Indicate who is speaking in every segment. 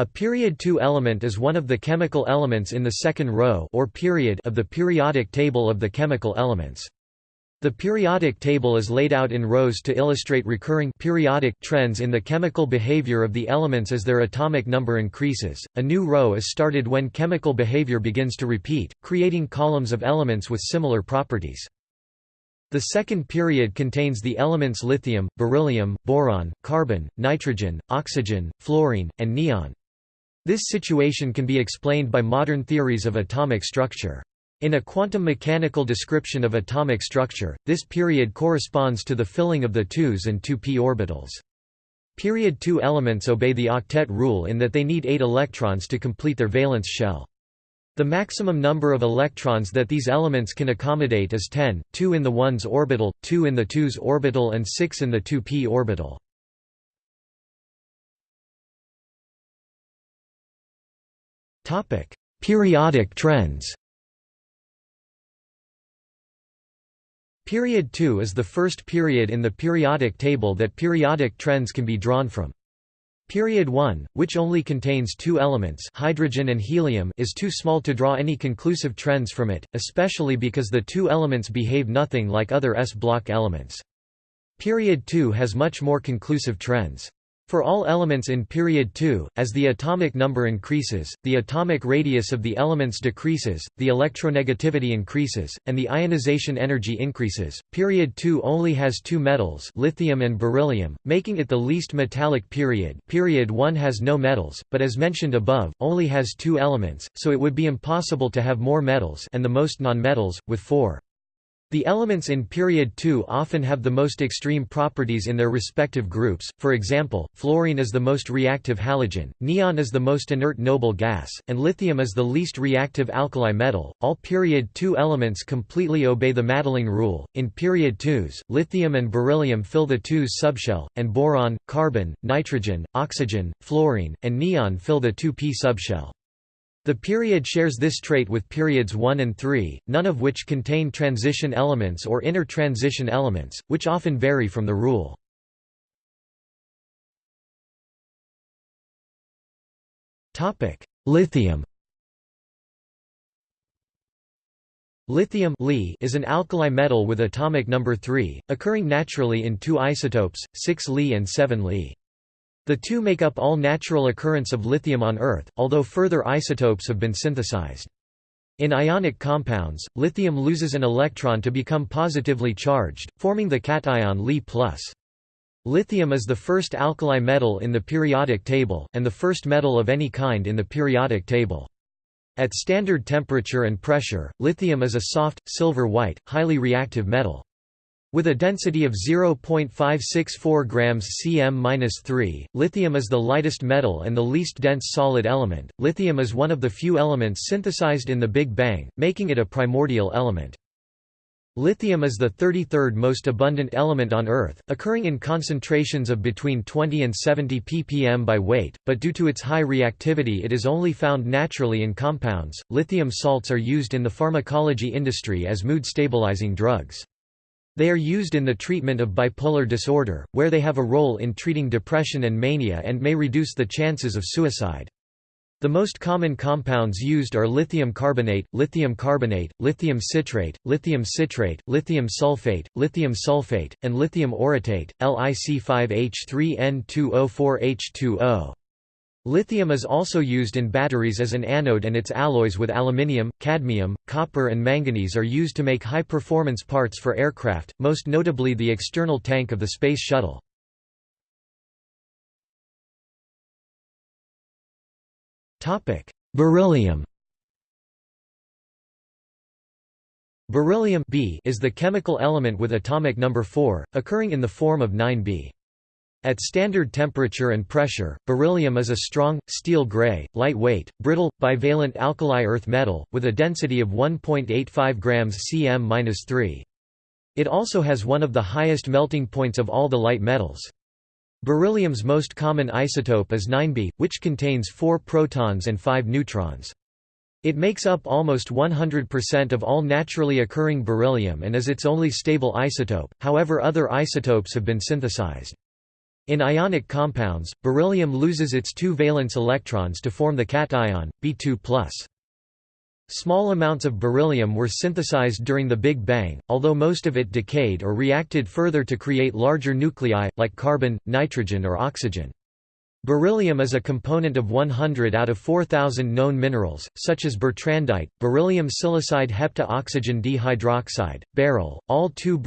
Speaker 1: A period 2 element is one of the chemical elements in the second row or period of the periodic table of the chemical elements. The periodic table is laid out in rows to illustrate recurring periodic trends in the chemical behavior of the elements as their atomic number increases. A new row is started when chemical behavior begins to repeat, creating columns of elements with similar properties. The second period contains the elements lithium, beryllium, boron, carbon, nitrogen, oxygen, fluorine, and neon. This situation can be explained by modern theories of atomic structure. In a quantum mechanical description of atomic structure, this period corresponds to the filling of the 2s and 2p orbitals. Period 2 elements obey the octet rule in that they need 8 electrons to complete their valence shell. The maximum number of electrons that these elements can accommodate is 10, 2 in the 1s orbital, 2 in the 2s orbital and 6 in the 2p orbital. Periodic trends Period 2 is the first period in the periodic table that periodic trends can be drawn from. Period 1, which only contains two elements hydrogen and helium is too small to draw any conclusive trends from it, especially because the two elements behave nothing like other S-block elements. Period 2 has much more conclusive trends. For all elements in period 2, as the atomic number increases, the atomic radius of the elements decreases, the electronegativity increases, and the ionization energy increases. Period 2 only has two metals, lithium and beryllium, making it the least metallic period. Period 1 has no metals, but as mentioned above, only has two elements, so it would be impossible to have more metals and the most nonmetals with 4. The elements in period 2 often have the most extreme properties in their respective groups, for example, fluorine is the most reactive halogen, neon is the most inert noble gas, and lithium is the least reactive alkali metal. All period 2 elements completely obey the Madelung rule. In period 2s, lithium and beryllium fill the 2s subshell, and boron, carbon, nitrogen, oxygen, fluorine, and neon fill the 2p subshell. The period shares this trait with periods 1 and 3, none of which contain transition elements or inner transition elements, which often vary from the rule. Lithium Lithium is an alkali metal with atomic number 3, occurring naturally in two isotopes, 6 Li and 7 Li. The two make up all natural occurrence of lithium on Earth, although further isotopes have been synthesized. In ionic compounds, lithium loses an electron to become positively charged, forming the cation Li+. Lithium is the first alkali metal in the periodic table, and the first metal of any kind in the periodic table. At standard temperature and pressure, lithium is a soft, silver-white, highly reactive metal. With a density of 0.564 grams cm-3, lithium is the lightest metal and the least dense solid element. Lithium is one of the few elements synthesized in the Big Bang, making it a primordial element. Lithium is the 33rd most abundant element on Earth, occurring in concentrations of between 20 and 70 ppm by weight, but due to its high reactivity it is only found naturally in compounds. Lithium salts are used in the pharmacology industry as mood stabilizing drugs. They are used in the treatment of bipolar disorder, where they have a role in treating depression and mania and may reduce the chances of suicide. The most common compounds used are lithium carbonate, lithium carbonate, lithium citrate, lithium citrate, lithium sulfate, lithium sulfate, and lithium orotate, LiC5H3N2O4H2O. Lithium is also used in batteries as an anode and its alloys with aluminium, cadmium, copper and manganese are used to make high-performance parts for aircraft, most notably the external tank of the Space Shuttle. Beryllium Beryllium B is the chemical element with atomic number 4, occurring in the form of 9B. At standard temperature and pressure, beryllium is a strong, steel-gray, lightweight, brittle, bivalent alkali earth metal, with a density of 1.85 grams cm-3. It also has one of the highest melting points of all the light metals. Beryllium's most common isotope is 9B, which contains 4 protons and 5 neutrons. It makes up almost 100% of all naturally occurring beryllium and is its only stable isotope, however other isotopes have been synthesized. In ionic compounds, beryllium loses its two valence electrons to form the cation, B2+. Small amounts of beryllium were synthesized during the Big Bang, although most of it decayed or reacted further to create larger nuclei, like carbon, nitrogen or oxygen. Beryllium is a component of 100 out of 4,000 known minerals, such as bertrandite, beryllium silicide hepta-oxygen dihydroxide, beryl, all-2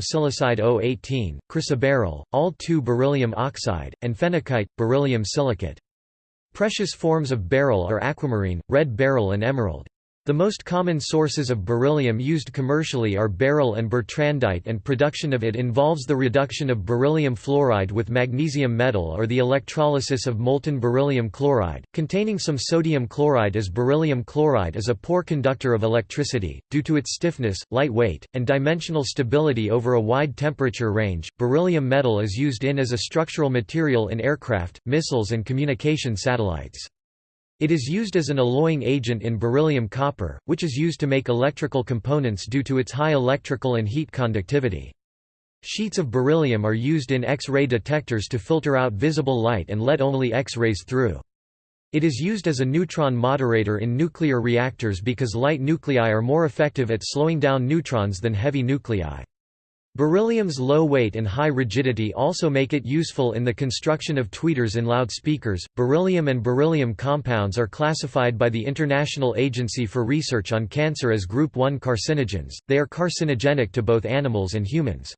Speaker 1: silicide O18, chrysoberyl, all-2 beryllium oxide, and phenakite, beryllium silicate. Precious forms of beryl are aquamarine, red beryl and emerald. The most common sources of beryllium used commercially are beryl and bertrandite and production of it involves the reduction of beryllium fluoride with magnesium metal or the electrolysis of molten beryllium chloride, containing some sodium chloride as beryllium chloride is a poor conductor of electricity, due to its stiffness, light weight, and dimensional stability over a wide temperature range. Beryllium metal is used in as a structural material in aircraft, missiles and communication satellites. It is used as an alloying agent in beryllium copper, which is used to make electrical components due to its high electrical and heat conductivity. Sheets of beryllium are used in X-ray detectors to filter out visible light and let only X-rays through. It is used as a neutron moderator in nuclear reactors because light nuclei are more effective at slowing down neutrons than heavy nuclei. Beryllium's low weight and high rigidity also make it useful in the construction of tweeters in loudspeakers. Beryllium and beryllium compounds are classified by the International Agency for Research on Cancer as Group 1 carcinogens, they are carcinogenic to both animals and humans.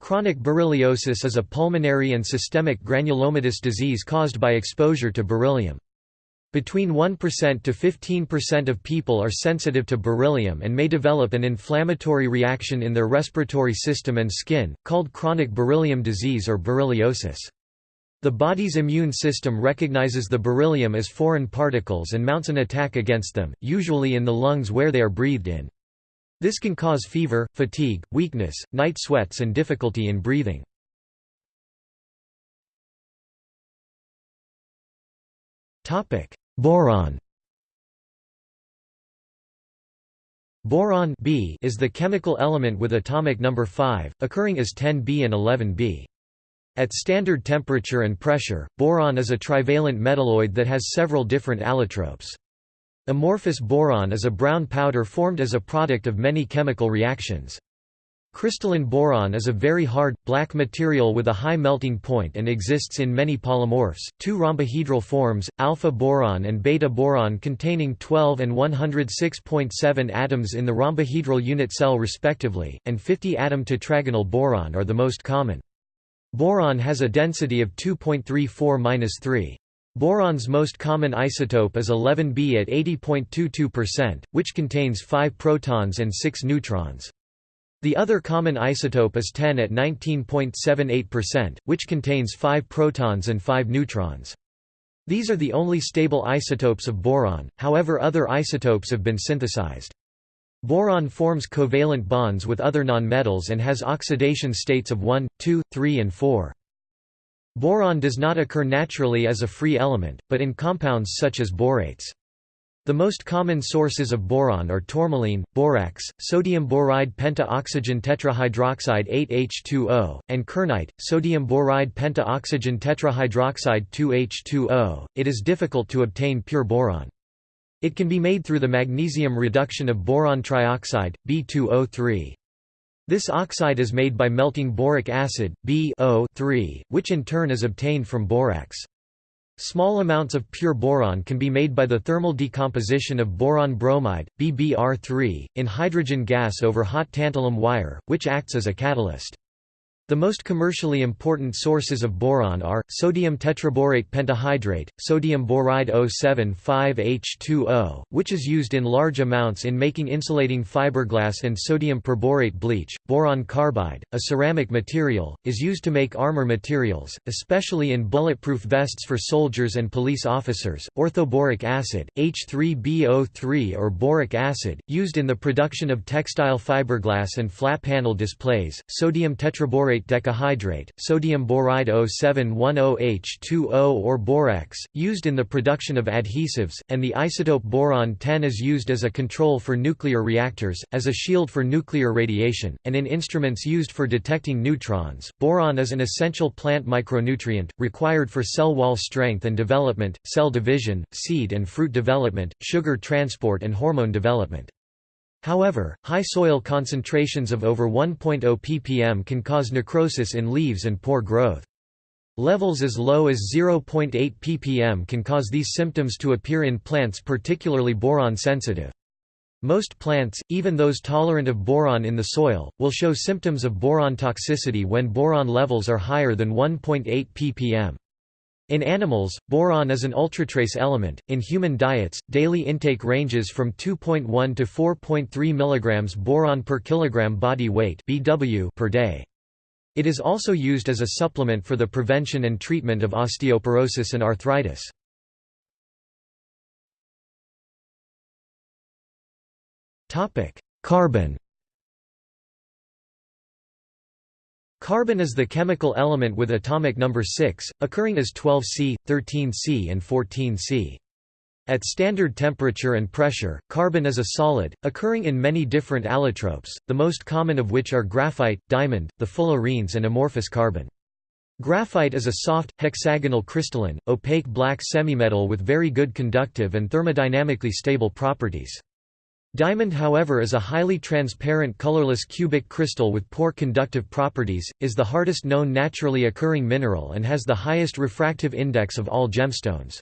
Speaker 1: Chronic berylliosis is a pulmonary and systemic granulomatous disease caused by exposure to beryllium. Between 1% to 15% of people are sensitive to beryllium and may develop an inflammatory reaction in their respiratory system and skin, called chronic beryllium disease or berylliosis. The body's immune system recognizes the beryllium as foreign particles and mounts an attack against them, usually in the lungs where they are breathed in. This can cause fever, fatigue, weakness, night sweats and difficulty in breathing. Boron Boron B is the chemical element with atomic number 5, occurring as 10B and 11B. At standard temperature and pressure, boron is a trivalent metalloid that has several different allotropes. Amorphous boron is a brown powder formed as a product of many chemical reactions. Crystalline boron is a very hard, black material with a high melting point and exists in many polymorphs, two rhombohedral forms, alpha boron and beta boron containing 12 and 106.7 atoms in the rhombohedral unit cell respectively, and 50 atom tetragonal boron are the most common. Boron has a density of 2.34-3. Boron's most common isotope is 11B at 80.22%, which contains 5 protons and 6 neutrons. The other common isotope is 10 at 19.78%, which contains 5 protons and 5 neutrons. These are the only stable isotopes of boron, however other isotopes have been synthesized. Boron forms covalent bonds with other nonmetals and has oxidation states of 1, 2, 3 and 4. Boron does not occur naturally as a free element, but in compounds such as borates. The most common sources of boron are tourmaline, borax, sodium boride penta-oxygen tetrahydroxide 8H2O, and kernite, sodium boride penta-oxygen tetrahydroxide 2H2O. It is difficult to obtain pure boron. It can be made through the magnesium reduction of boron trioxide, B2O3. This oxide is made by melting boric acid, BO3, which in turn is obtained from borax. Small amounts of pure boron can be made by the thermal decomposition of boron bromide, BBr3, in hydrogen gas over hot tantalum wire, which acts as a catalyst. The most commercially important sources of boron are, sodium tetraborate pentahydrate, sodium boride 075H2O, which is used in large amounts in making insulating fiberglass and sodium perborate bleach, boron carbide, a ceramic material, is used to make armor materials, especially in bulletproof vests for soldiers and police officers, orthoboric acid, H3BO3 or boric acid, used in the production of textile fiberglass and flat panel displays, sodium tetraborate borate decahydrate, sodium boride 0710H2O or borax, used in the production of adhesives, and the isotope boron 10 is used as a control for nuclear reactors, as a shield for nuclear radiation, and in instruments used for detecting neutrons. Boron is an essential plant micronutrient, required for cell wall strength and development, cell division, seed and fruit development, sugar transport and hormone development. However, high soil concentrations of over 1.0 ppm can cause necrosis in leaves and poor growth. Levels as low as 0.8 ppm can cause these symptoms to appear in plants particularly boron-sensitive. Most plants, even those tolerant of boron in the soil, will show symptoms of boron toxicity when boron levels are higher than 1.8 ppm. In animals, boron is an ultratrace element. In human diets, daily intake ranges from 2.1 to 4.3 mg boron per kilogram body weight (BW) per day. It is also used as a supplement for the prevention and treatment of osteoporosis and arthritis. Topic: Carbon Carbon is the chemical element with atomic number 6, occurring as 12C, 13C and 14C. At standard temperature and pressure, carbon is a solid, occurring in many different allotropes, the most common of which are graphite, diamond, the fullerenes and amorphous carbon. Graphite is a soft, hexagonal crystalline, opaque black semimetal with very good conductive and thermodynamically stable properties. Diamond however is a highly transparent colorless cubic crystal with poor conductive properties, is the hardest known naturally occurring mineral and has the highest refractive index of all gemstones.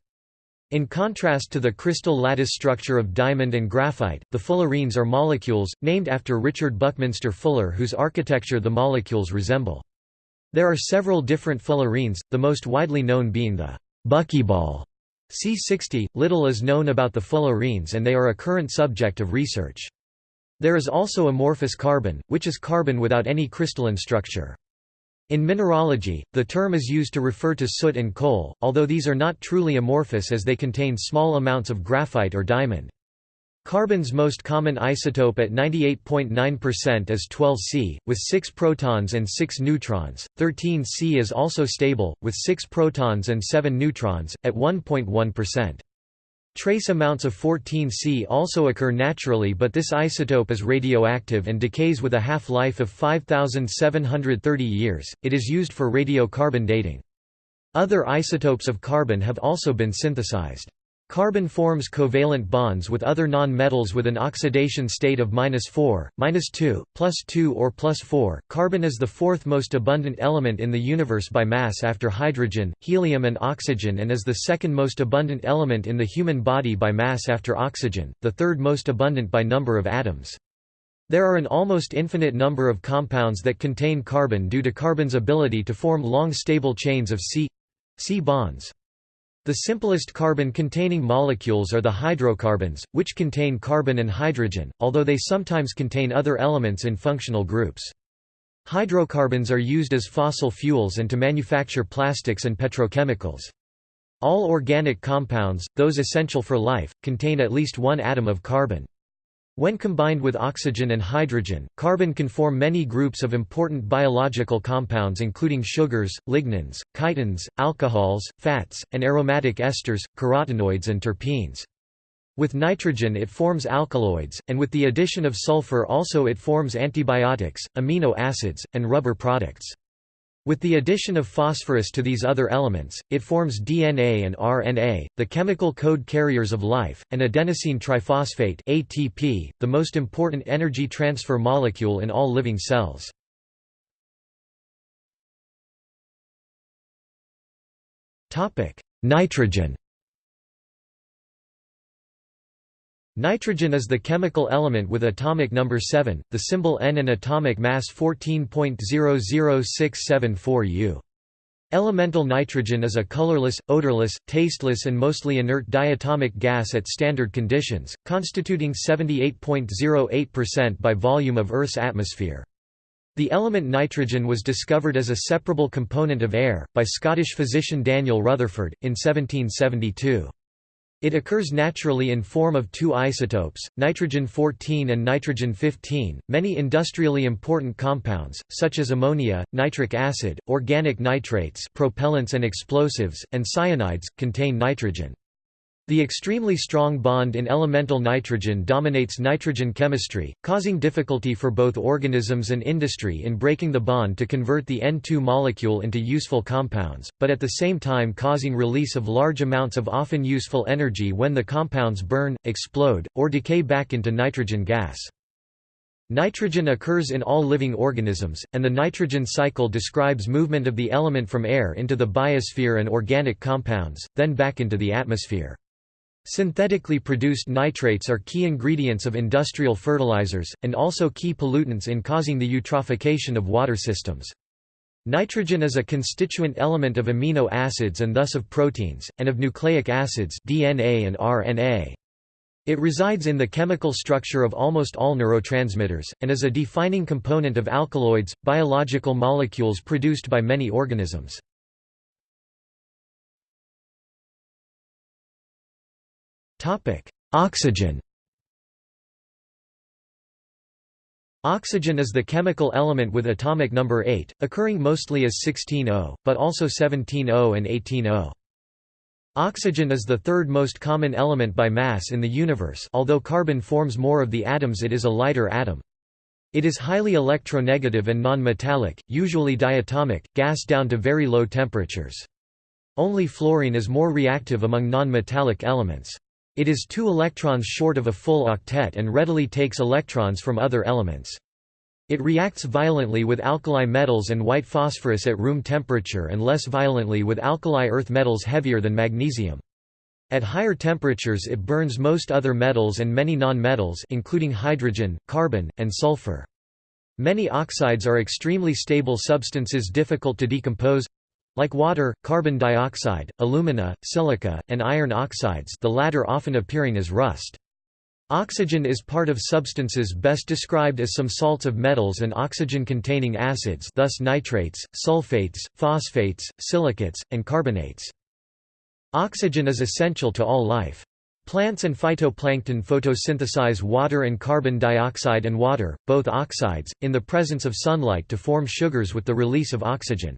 Speaker 1: In contrast to the crystal lattice structure of diamond and graphite, the fullerenes are molecules, named after Richard Buckminster Fuller whose architecture the molecules resemble. There are several different fullerenes, the most widely known being the buckyball C60, little is known about the fullerenes and they are a current subject of research. There is also amorphous carbon, which is carbon without any crystalline structure. In mineralogy, the term is used to refer to soot and coal, although these are not truly amorphous as they contain small amounts of graphite or diamond. Carbon's most common isotope at 98.9% is 12C, with 6 protons and 6 neutrons. 13C is also stable, with 6 protons and 7 neutrons, at 1.1%. Trace amounts of 14C also occur naturally but this isotope is radioactive and decays with a half-life of 5,730 years, it is used for radiocarbon dating. Other isotopes of carbon have also been synthesized. Carbon forms covalent bonds with other non-metals with an oxidation state of -4, -2, +2 or +4. Carbon is the fourth most abundant element in the universe by mass after hydrogen, helium and oxygen and is the second most abundant element in the human body by mass after oxygen, the third most abundant by number of atoms. There are an almost infinite number of compounds that contain carbon due to carbon's ability to form long stable chains of C C bonds. The simplest carbon-containing molecules are the hydrocarbons, which contain carbon and hydrogen, although they sometimes contain other elements in functional groups. Hydrocarbons are used as fossil fuels and to manufacture plastics and petrochemicals. All organic compounds, those essential for life, contain at least one atom of carbon. When combined with oxygen and hydrogen, carbon can form many groups of important biological compounds including sugars, lignans, chitins, alcohols, fats, and aromatic esters, carotenoids and terpenes. With nitrogen it forms alkaloids, and with the addition of sulfur also it forms antibiotics, amino acids, and rubber products. With the addition of phosphorus to these other elements, it forms DNA and RNA, the chemical code carriers of life, and adenosine triphosphate ATP, the most important energy transfer molecule in all living cells. Nitrogen Nitrogen is the chemical element with atomic number 7, the symbol N and atomic mass 14.000674 U. Elemental nitrogen is a colorless, odorless, tasteless and mostly inert diatomic gas at standard conditions, constituting 78.08% by volume of Earth's atmosphere. The element nitrogen was discovered as a separable component of air, by Scottish physician Daniel Rutherford, in 1772. It occurs naturally in form of two isotopes, nitrogen-14 and nitrogen-15. Many industrially important compounds, such as ammonia, nitric acid, organic nitrates, propellants and explosives, and cyanides, contain nitrogen. The extremely strong bond in elemental nitrogen dominates nitrogen chemistry, causing difficulty for both organisms and industry in breaking the bond to convert the N2 molecule into useful compounds, but at the same time causing release of large amounts of often useful energy when the compounds burn, explode, or decay back into nitrogen gas. Nitrogen occurs in all living organisms, and the nitrogen cycle describes movement of the element from air into the biosphere and organic compounds, then back into the atmosphere. Synthetically produced nitrates are key ingredients of industrial fertilizers, and also key pollutants in causing the eutrophication of water systems. Nitrogen is a constituent element of amino acids and thus of proteins, and of nucleic acids DNA and RNA. It resides in the chemical structure of almost all neurotransmitters, and is a defining component of alkaloids, biological molecules produced by many organisms. Topic: Oxygen. Oxygen is the chemical element with atomic number 8, occurring mostly as 16O, but also 17O and 18O. Oxygen is the third most common element by mass in the universe although carbon forms more of the atoms it is a lighter atom. It is highly electronegative and non-metallic, usually diatomic, gas down to very low temperatures. Only fluorine is more reactive among non-metallic elements. It is two electrons short of a full octet and readily takes electrons from other elements. It reacts violently with alkali metals and white phosphorus at room temperature and less violently with alkali earth metals heavier than magnesium. At higher temperatures it burns most other metals and many non-metals including hydrogen, carbon, and sulfur. Many oxides are extremely stable substances difficult to decompose like water, carbon dioxide, alumina, silica, and iron oxides the latter often appearing as rust. Oxygen is part of substances best described as some salts of metals and oxygen-containing acids thus nitrates, sulfates, phosphates, silicates, and carbonates. Oxygen is essential to all life. Plants and phytoplankton photosynthesize water and carbon dioxide and water, both oxides, in the presence of sunlight to form sugars with the release of oxygen.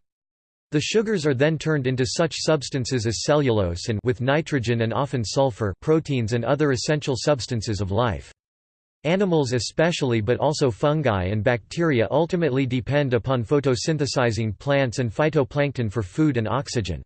Speaker 1: The sugars are then turned into such substances as cellulose and with nitrogen and often sulfur proteins and other essential substances of life. Animals especially but also fungi and bacteria ultimately depend upon photosynthesizing plants and phytoplankton for food and oxygen.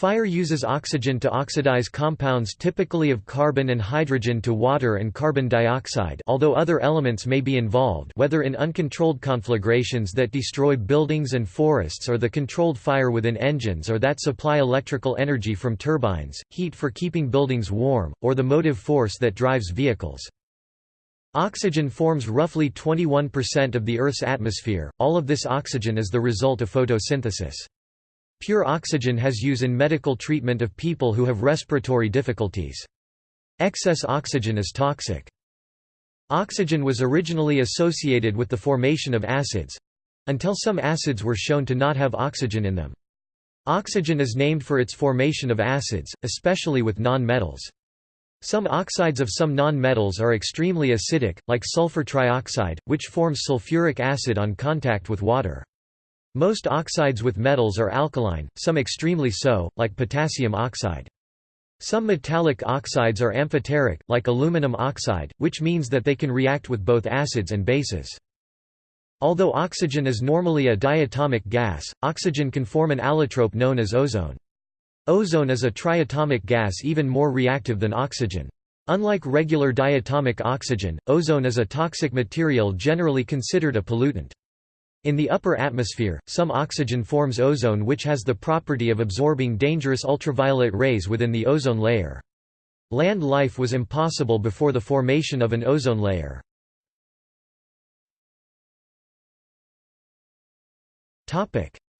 Speaker 1: Fire uses oxygen to oxidize compounds typically of carbon and hydrogen to water and carbon dioxide although other elements may be involved whether in uncontrolled conflagrations that destroy buildings and forests or the controlled fire within engines or that supply electrical energy from turbines, heat for keeping buildings warm, or the motive force that drives vehicles. Oxygen forms roughly 21% of the Earth's atmosphere, all of this oxygen is the result of photosynthesis. Pure oxygen has use in medical treatment of people who have respiratory difficulties. Excess oxygen is toxic. Oxygen was originally associated with the formation of acids—until some acids were shown to not have oxygen in them. Oxygen is named for its formation of acids, especially with non-metals. Some oxides of some non-metals are extremely acidic, like sulfur trioxide, which forms sulfuric acid on contact with water. Most oxides with metals are alkaline, some extremely so, like potassium oxide. Some metallic oxides are amphoteric, like aluminum oxide, which means that they can react with both acids and bases. Although oxygen is normally a diatomic gas, oxygen can form an allotrope known as ozone. Ozone is a triatomic gas even more reactive than oxygen. Unlike regular diatomic oxygen, ozone is a toxic material generally considered a pollutant. In the upper atmosphere, some oxygen forms ozone which has the property of absorbing dangerous ultraviolet rays within the ozone layer. Land life was impossible before the formation of an ozone layer.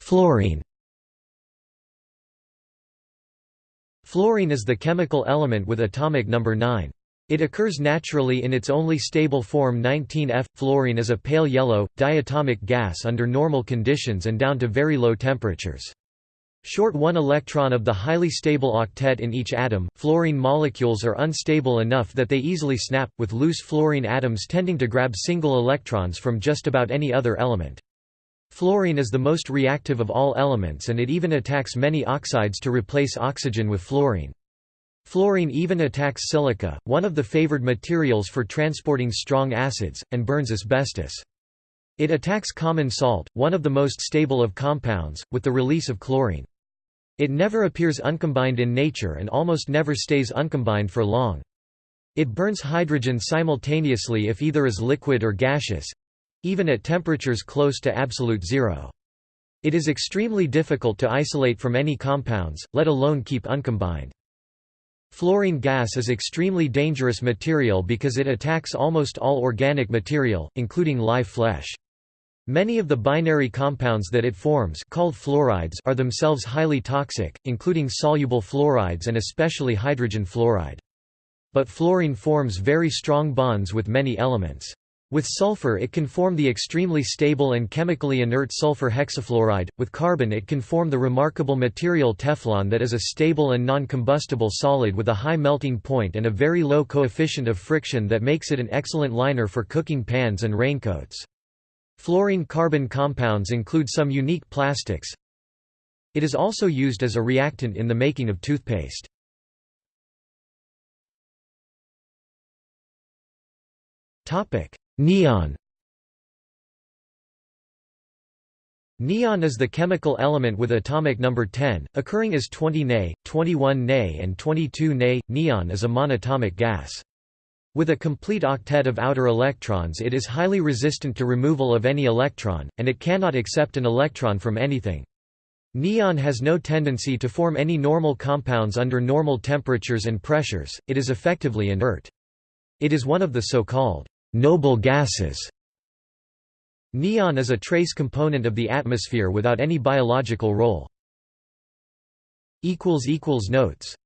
Speaker 1: Fluorine Fluorine is the chemical element with atomic number 9. It occurs naturally in its only stable form 19F. Fluorine is a pale yellow, diatomic gas under normal conditions and down to very low temperatures. Short one electron of the highly stable octet in each atom, fluorine molecules are unstable enough that they easily snap, with loose fluorine atoms tending to grab single electrons from just about any other element. Fluorine is the most reactive of all elements and it even attacks many oxides to replace oxygen with fluorine. Fluorine even attacks silica, one of the favored materials for transporting strong acids, and burns asbestos. It attacks common salt, one of the most stable of compounds, with the release of chlorine. It never appears uncombined in nature and almost never stays uncombined for long. It burns hydrogen simultaneously if either is liquid or gaseous—even at temperatures close to absolute zero. It is extremely difficult to isolate from any compounds, let alone keep uncombined. Fluorine gas is extremely dangerous material because it attacks almost all organic material, including live flesh. Many of the binary compounds that it forms called fluorides are themselves highly toxic, including soluble fluorides and especially hydrogen fluoride. But fluorine forms very strong bonds with many elements. With sulfur it can form the extremely stable and chemically inert sulfur hexafluoride, with carbon it can form the remarkable material Teflon that is a stable and non-combustible solid with a high melting point and a very low coefficient of friction that makes it an excellent liner for cooking pans and raincoats. Fluorine-carbon compounds include some unique plastics. It is also used as a reactant in the making of toothpaste. Neon Neon is the chemical element with atomic number 10, occurring as 20 Ne, 21 Ne and 22 Ne. Neon is a monatomic gas. With a complete octet of outer electrons it is highly resistant to removal of any electron, and it cannot accept an electron from anything. Neon has no tendency to form any normal compounds under normal temperatures and pressures, it is effectively inert. It is one of the so-called noble gases. Neon is a trace component of the atmosphere without any biological role. Notes